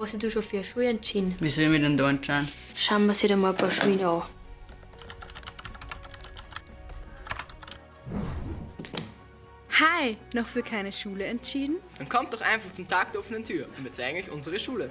Was hast du schon für eine Schuhe entschieden? Wie soll ich mich denn da entscheiden? Schauen wir uns dir mal ein paar Schuhe an. Hi, noch für keine Schule entschieden? Dann kommt doch einfach zum Tag der offenen Tür und wir zeigen euch unsere Schule.